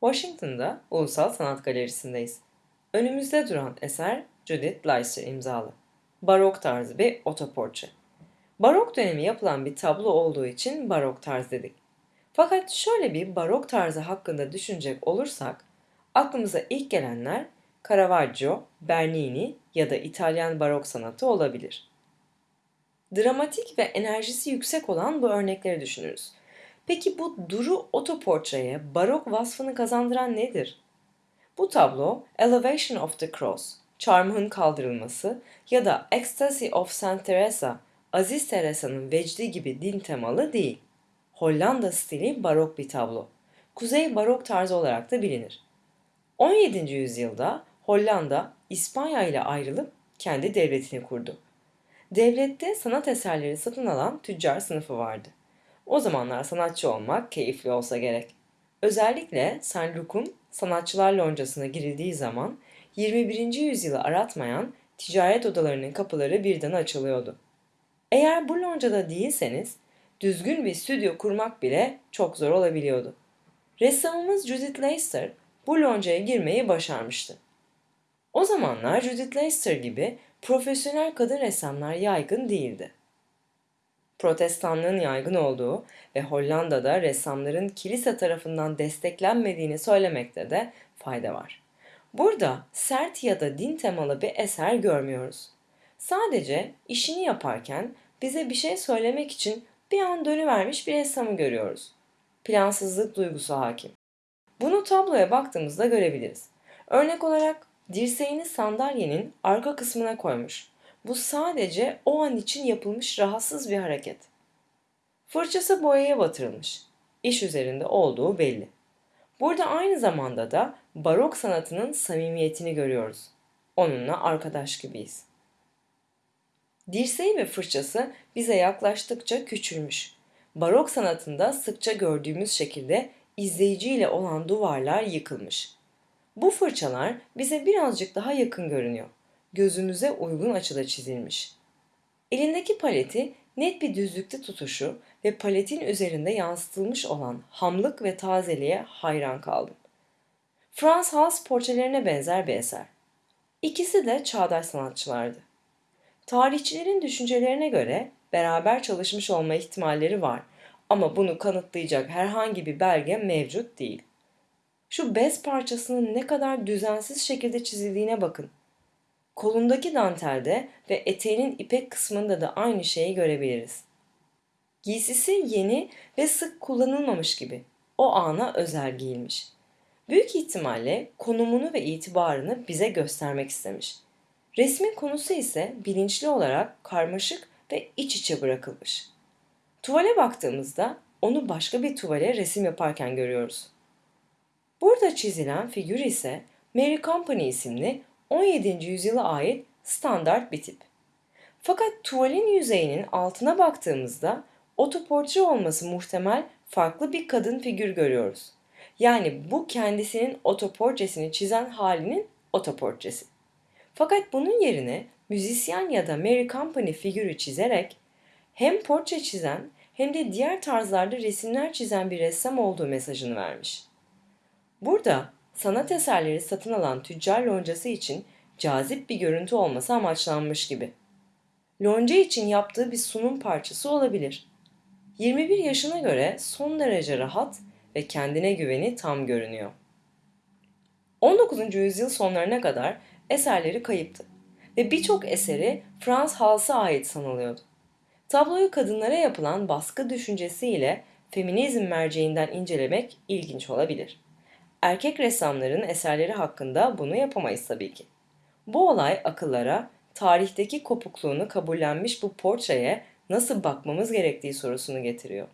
Washington'da Ulusal Sanat Galerisi'ndeyiz. Önümüzde duran eser Judith Leister imzalı. Barok tarzı bir otoportre. Barok dönemi yapılan bir tablo olduğu için barok tarz dedik. Fakat şöyle bir barok tarzı hakkında düşünecek olursak, aklımıza ilk gelenler Caravaggio, Bernini ya da İtalyan barok sanatı olabilir. Dramatik ve enerjisi yüksek olan bu örnekleri düşünürüz. Peki bu duru otoportreye barok vasfını kazandıran nedir? Bu tablo Elevation of the Cross, çarmıhın kaldırılması ya da Ecstasy of Saint Teresa, Aziz Teresa'nın vecdi gibi din temalı değil. Hollanda stili barok bir tablo. Kuzey barok tarzı olarak da bilinir. 17. yüzyılda Hollanda İspanya ile ayrılıp kendi devletini kurdu. Devlette sanat eserleri satın alan tüccar sınıfı vardı. O zamanlar sanatçı olmak keyifli olsa gerek. Özellikle Saint Luc'un sanatçılar loncasına girildiği zaman 21. yüzyılı aratmayan ticaret odalarının kapıları birden açılıyordu. Eğer bu loncada değilseniz düzgün bir stüdyo kurmak bile çok zor olabiliyordu. Ressamımız Judith Leister bu loncaya girmeyi başarmıştı. O zamanlar Judith Leister gibi profesyonel kadın ressamlar yaygın değildi. Protestanlığın yaygın olduğu ve Hollanda'da ressamların kilise tarafından desteklenmediğini söylemekte de fayda var. Burada sert ya da din temalı bir eser görmüyoruz. Sadece işini yaparken bize bir şey söylemek için bir an dönüvermiş bir ressamı görüyoruz. Plansızlık duygusu hakim. Bunu tabloya baktığımızda görebiliriz. Örnek olarak dirseğini sandalyenin arka kısmına koymuş. Bu sadece o an için yapılmış rahatsız bir hareket. Fırçası boyaya batırılmış. İş üzerinde olduğu belli. Burada aynı zamanda da barok sanatının samimiyetini görüyoruz. Onunla arkadaş gibiyiz. Dirseği ve fırçası bize yaklaştıkça küçülmüş. Barok sanatında sıkça gördüğümüz şekilde izleyiciyle olan duvarlar yıkılmış. Bu fırçalar bize birazcık daha yakın görünüyor. Gözümüze uygun açıda çizilmiş. Elindeki paleti net bir düzlükte tutuşu ve paletin üzerinde yansıtılmış olan hamlık ve tazeliğe hayran kaldım. Frans Hals portrelerine benzer bir eser. İkisi de çağdaş sanatçılardı. Tarihçilerin düşüncelerine göre beraber çalışmış olma ihtimalleri var ama bunu kanıtlayacak herhangi bir belge mevcut değil. Şu bez parçasının ne kadar düzensiz şekilde çizildiğine bakın. Kolundaki dantelde ve eteğinin ipek kısmında da aynı şeyi görebiliriz. Giysisi yeni ve sık kullanılmamış gibi. O ana özel giyilmiş. Büyük ihtimalle konumunu ve itibarını bize göstermek istemiş. Resmin konusu ise bilinçli olarak karmaşık ve iç içe bırakılmış. Tuvale baktığımızda onu başka bir tuvale resim yaparken görüyoruz. Burada çizilen figür ise Mary Company isimli 17. yüzyıla ait standart bir tip. Fakat tuvalin yüzeyinin altına baktığımızda otoportre olması muhtemel farklı bir kadın figür görüyoruz. Yani bu kendisinin otoportresini çizen halinin otoportresi. Fakat bunun yerine müzisyen ya da Mary Company figürü çizerek hem portre çizen hem de diğer tarzlarda resimler çizen bir ressam olduğu mesajını vermiş. Burada sanat eserleri satın alan tüccar loncası için cazip bir görüntü olması amaçlanmış gibi. Lonca için yaptığı bir sunum parçası olabilir. 21 yaşına göre son derece rahat ve kendine güveni tam görünüyor. 19. yüzyıl sonlarına kadar eserleri kayıptı ve birçok eseri Frans Hals'a ait sanılıyordu. Tabloyu kadınlara yapılan baskı düşüncesiyle feminizm merceğinden incelemek ilginç olabilir. Erkek ressamların eserleri hakkında bunu yapamayız tabii ki. Bu olay akıllara tarihteki kopukluğunu kabullenmiş bu portreye nasıl bakmamız gerektiği sorusunu getiriyor.